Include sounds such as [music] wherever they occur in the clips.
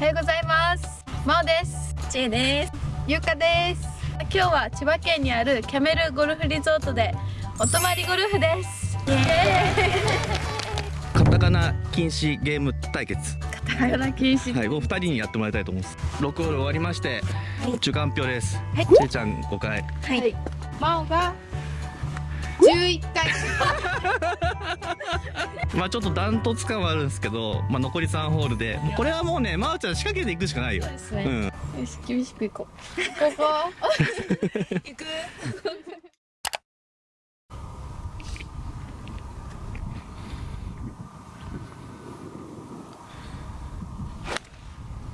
おはようございます。まおです。ちえです。ゆうかです。今日は千葉県にあるキャメルゴルフリゾートでお泊まりゴルフです。カタカナ禁止ゲーム対決。カタカナ禁止。はいを二人にやってもらいたいと思います。6ホール終わりまして、中間表です、はい。ちえちゃん5回はい。まおが11回まあちょっとダントツ感はあるんですけど、まあ、残り3ホールでこれはもうねまおちゃん仕掛けていくしかないよ。そうですね、うん。よし厳しくいこう。ここ。行く。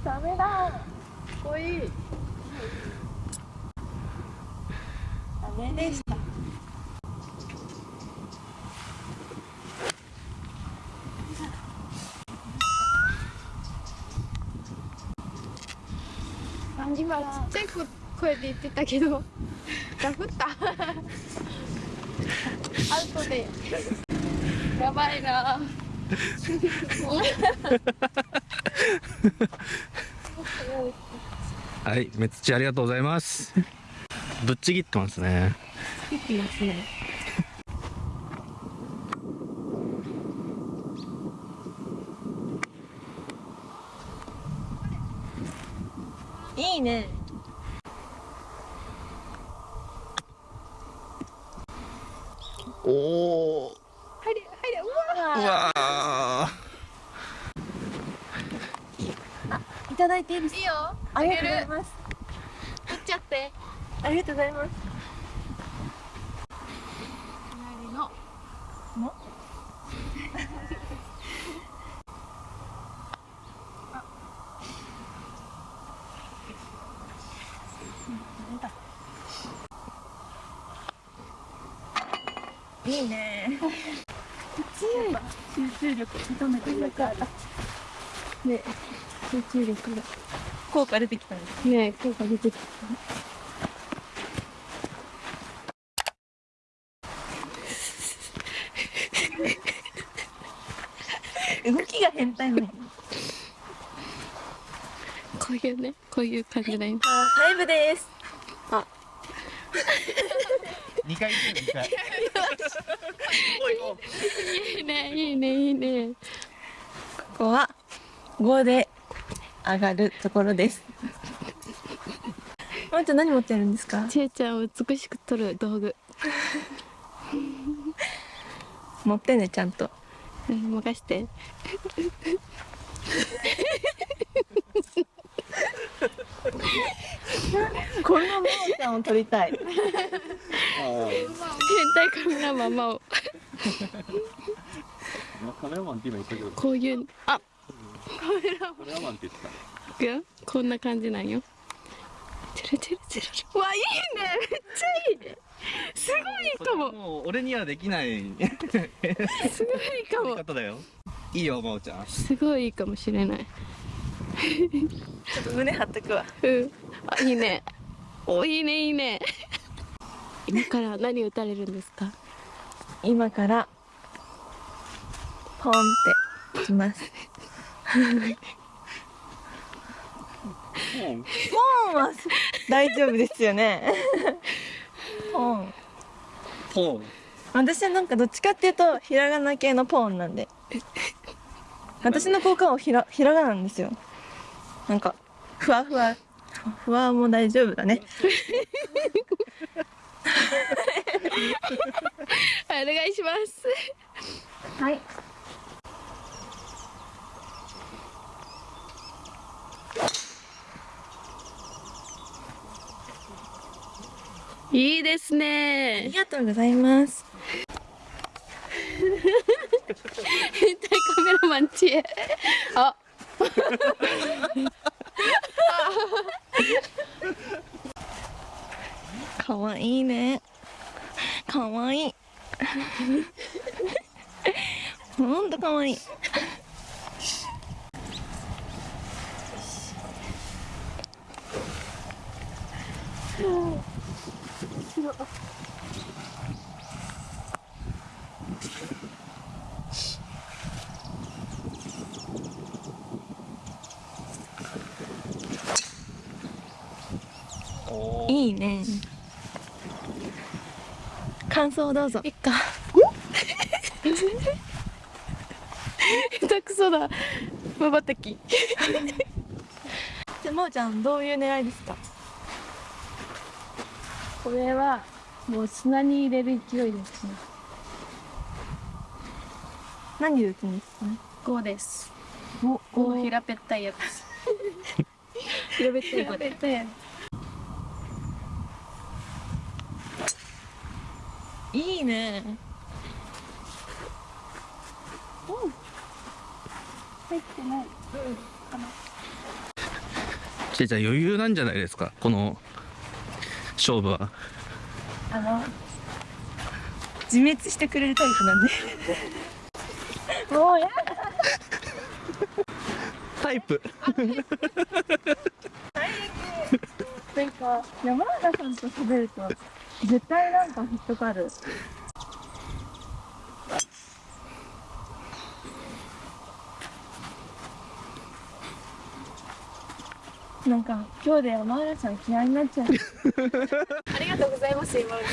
ダメだ。かっこいい。ダメでした今ちっちゃい声で言ってたけどダフった。アウトで。やばいな。[laughs] はいめっちゃありがとうございます。ぶっちぎってますね。いきますねいいねおお入れ入れうわうわーいただいていいですか？いいよ。ありがとうございます。取っちゃって。ありがとうございます。隣の。のいいね。集中力認めてくれたね集中力が。効果出てきたんですね。効果出てきた。動きが変態ねこういうねこういう感じだよタイムです。2 [laughs] 回2回。[laughs] いい。ねいいねいいね。ここは5で上がるところです。[laughs] まーちゃん何持ってるんですか？ちえちゃんを美しく撮る道具。持ってねちゃんと。うん任して。このまーちゃんを撮りたい。変態カメラマン [laughs] マンって今言ったけど。こういうあカメラマン。って言ってたいくよこんな感じなんよ。チルチルチルうわいいね。めっちゃいいね。すごいかも。もう俺にはできない。[laughs] すごいかも。方だよいいよまおちゃん。すごいいいかもしれない。ちょっと胸張っとくわ。うん。あいいね。おいいねいいね。今から何打たれるんですか？今からポンっていきますポンは大丈夫ですよね。ポン。ポン。私はなんかどっちかっていうとひらがな系のポンなんで。私の効果はひらひらがななんですよ。なんかふわふわ。ふわも大丈夫だね。は [laughs] いお願いします。はいいいですあねりがとうございます。変態カメラマン知恵あ。かわいいね。かわい。いほんとかわいいいいね。感想をどうぞ。いっか。下手くそだ。まばたきじゃあまおちゃんどういう狙いですか？これはもう砂に入れる勢いですね何で打つんですかね？5です。お。5平べったいやつ。[laughs] 平べったい平べったいやいいねつ入ってないちえちゃん余裕なんじゃないですか？この勝負は。あの自滅してくれるタイプなんで。もうやタイプ。なんか山原さんと喋ると絶対なんか引っかかる。なんか今日で山原さん嫌いになっちゃう。ありがとうございます今まで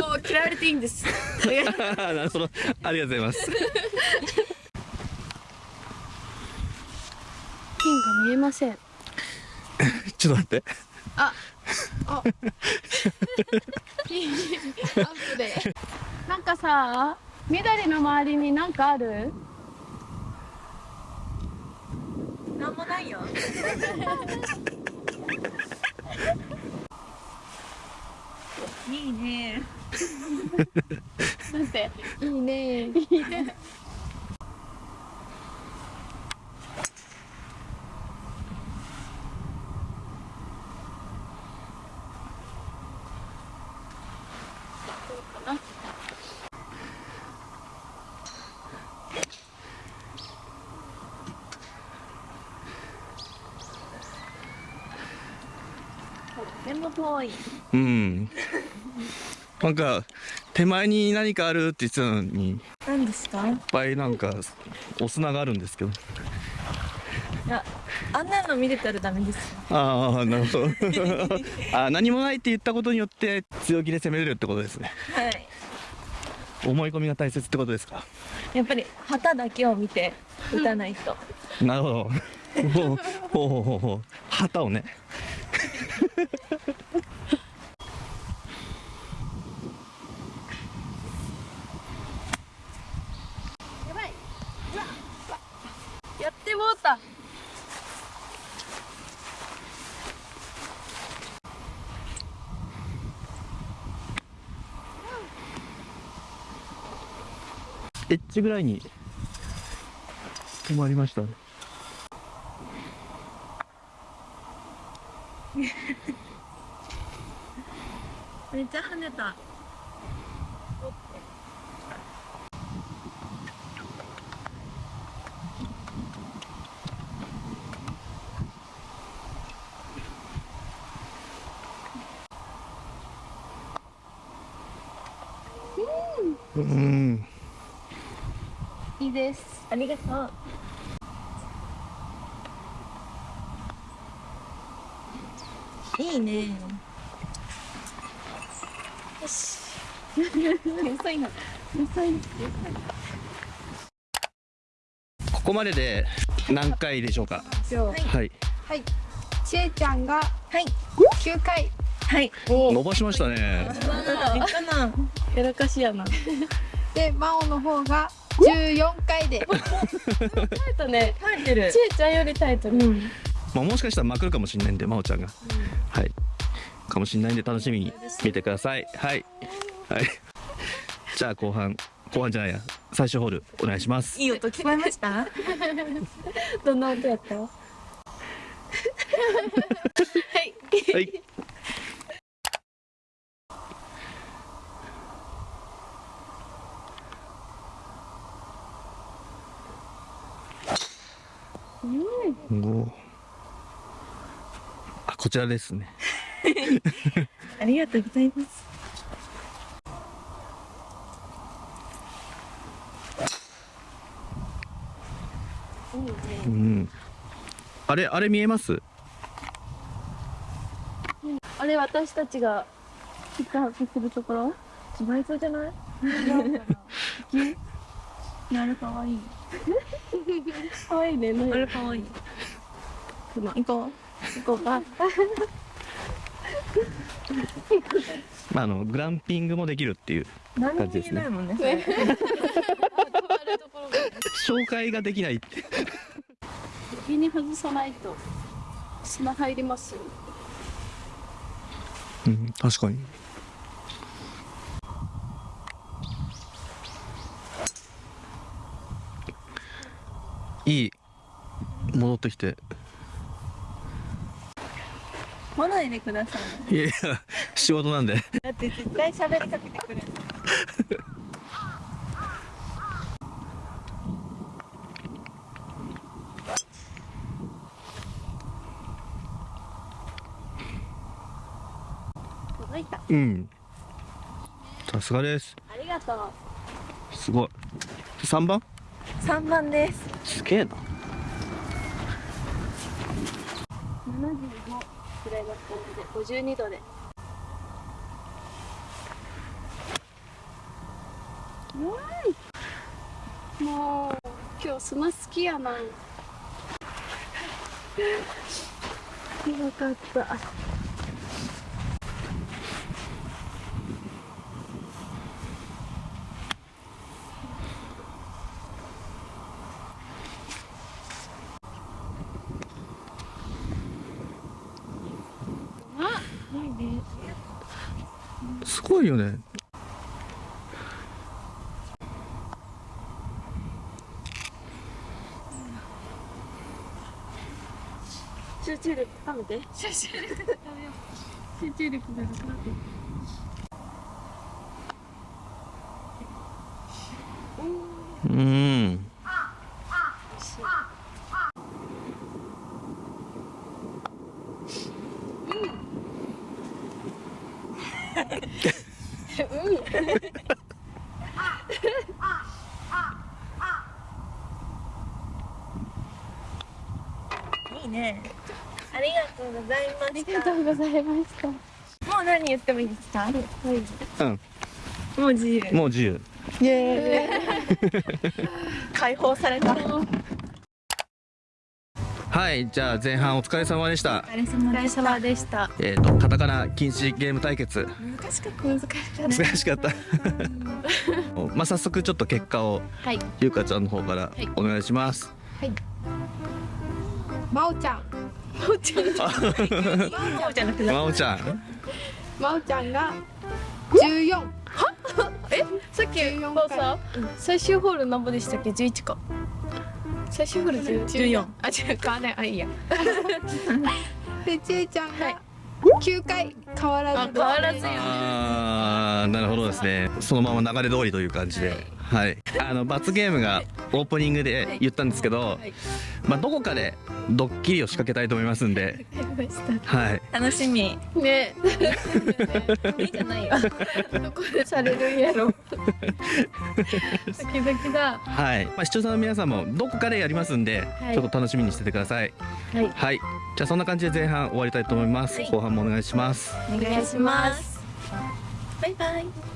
もう嫌われていいんです。なるほどありがとうございます。[laughs] ピンが見えません [laughs] ちょっと待って。ああ。ピンアウトで。なんかさ緑の周りになんかある？なんもないよ。[laughs] いいね。なんて。[laughs] いいね。でも遠い。うん。なんか手前に何かあるって言ってたのにいっ何ですか？ぱいなんかお砂があるんですけど。いやあんなの見れたらダメですよ。ああなるほど。あ何もないって言ったことによって強気で攻めれるってことですね。はい。思い込みが大切ってことですか？やっぱり旗だけを見て打たないと、なるほど。ほうほうほうほう。旗をねやばい。やってもうた。エッジぐらいに止まりましたね。めっちゃ跳ねた。うん。いいです。ありがとう。いいねよし遅いな遅いここまでで何回でしょうか？はい。はい。ちえちゃんがはい。9回。はい。伸ばしましたね。いいかな。やらかしやな。で、真央の方が14回で。タイトね。耐えてる。ちえちゃんよりタイトル、まあ、もしかしたらまくるかもしれないんで真央ちゃんが、はい。かもしれないんで楽しみに見てください。はい。はいじゃあ後半後半じゃないや。最終ホールお願いします。いい音聞こえました？どんな音やった？はい。おー。あこちらですね。[laughs] ありがとうございますうんあれあれ見えます？あれ私たちがピックアップするところ？芝居そうじゃない？あれかわいい。かわいいね。あれかわいい。熊行こ行こうか。まああのグランピングもできるっていう感じですね [laughs] 紹介ができないって首に外さないと砂入りますよ。うん確かに。いい戻ってきて。来ないでくださいいやいや仕事なんで。だって絶対喋りかけてくるうん。さすがです。ありがとう。すごい。3番3番です。すげえな。75くらいだったので52度で。うわい。もう今日砂好きやな。よかったごいよね。集中力高めて。集中力高めよう集中力がなくなって。うんいいね。ありがとうございまありがしたとうございました。もう何言ってもいいですか？うん。もう自由。もう自由。イエーイ。解放された。はい。じゃあ前半お疲れ様でした。お疲れ様でした。えっ、とカタカナ禁止ゲーム対決。難しかった。難しかった。難しかったまあ早速ちょっと結果をはい。ゆうかちゃんの方からい。お願いします、まおちゃん。もうじゃなくなまおちゃん。まおちゃんが14さっき14こうさ最終ホール何本でしたっけ？11か最終ホール10 14あ違う。かあれあいいや。[laughs] でちえちゃんが9回変わらず。あ変わらずよ。あーなるほどですね。そのまま流れ通りという感じで。はい、あの罰ゲームがオープニングで言ったんですけど、い。まあどこかでドッキリを仕掛けたいと思いますんで。はい。楽しみ。ね。いいじゃないよ。どこでされるんやろ。ドキドキだ。はい、まあ、視聴者の皆さんもどこかでやりますんで、はい。ちょっと楽しみにしててください。はい。はい。じゃあそんな感じで前半終わりたいと思います、後半もお願いします。お願いします。バイバイ。